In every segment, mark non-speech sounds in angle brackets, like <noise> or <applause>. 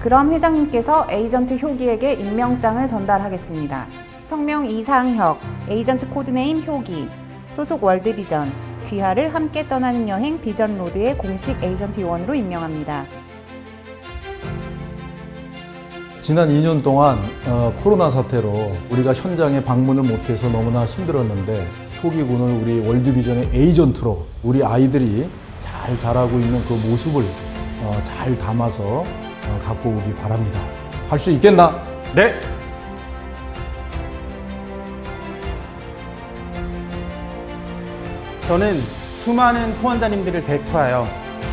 그럼 회장님께서 에이전트 효기에게 임명장을 전달하겠습니다. 성명 이상혁, 에이전트 code name 효기, 소속 월드비전, 귀하를 함께 떠나는 여행 비전로드의 공식 에이전트 요원으로 임명합니다. 지난 2년 동안 어, 코로나 사태로 우리가 현장에 방문을 못해서 너무나 힘들었는데 효기군을 우리 월드비전의 에이전트로 우리 아이들이 잘 자라고 있는 그 모습을 어, 잘 담아서 어, 갖고 오기 바랍니다. 할 수 있겠나? 네. 저는 수많은 후원자님들을 대표하여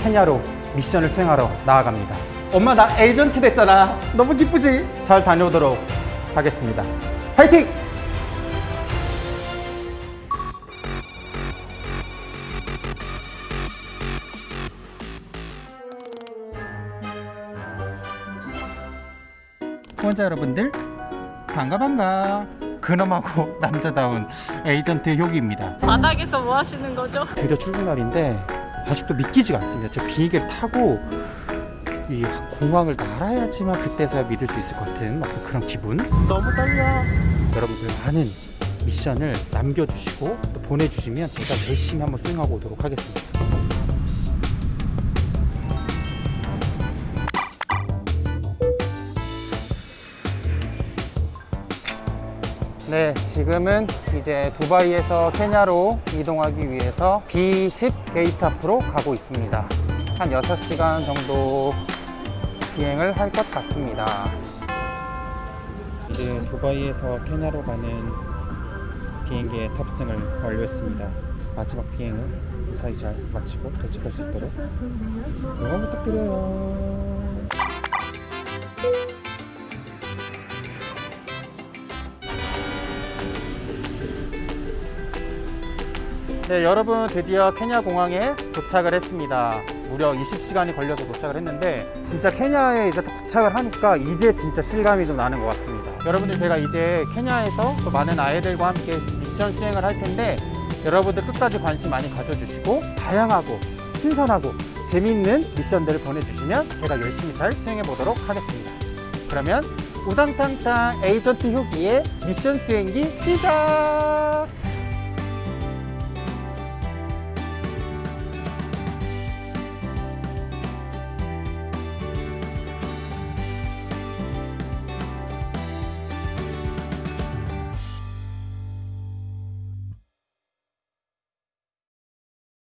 케냐로 미션을 수행하러 나아갑니다. 엄마 나 에이전트 됐잖아. 너무 기쁘지? 잘 다녀오도록 하겠습니다. 파이팅! 후원자 여러분들 반가 반가. 근엄하고 <laughs> 남자다운 에이전트 효기입니다. 바닥에서 뭐 하시는 거죠? 드디어 출근 날인데 아직도 믿기지가 않습니다. 제가 비행기를 타고 이 공항을 날아야지만 그때서야 믿을 수 있을 것 같은 막 그런 기분? 너무 떨려. 여러분들 많은 미션을 남겨주시고 또 보내주시면 제가 열심히 한번 수행하고 오도록 하겠습니다 네, 지금은 이제 두바이에서 케냐로 이동하기 위해서 B10 게이트 앞으로 가고 있습니다. 한 6시간 정도 비행을 할 것 같습니다. 이제 두바이에서 케냐로 가는 비행기에 탑승을 완료했습니다. 마지막 비행을 무사히 잘 마치고 도착할 수 있도록 응원 부탁드려요. 네, 여러분 드디어 케냐 공항에 도착을 했습니다. 무려 20시간이 걸려서 도착을 했는데 진짜 케냐에 이제 도착을 하니까 이제 진짜 실감이 좀 나는 것 같습니다. 여러분들 제가 이제 케냐에서 또 많은 아이들과 함께 미션 수행을 할 텐데 여러분들 끝까지 관심 많이 가져주시고 다양하고 신선하고 재미있는 미션들을 보내주시면 제가 열심히 잘 수행해 보도록 하겠습니다. 그러면 우당탕탕 에이전트 효기의 미션 수행기 시작!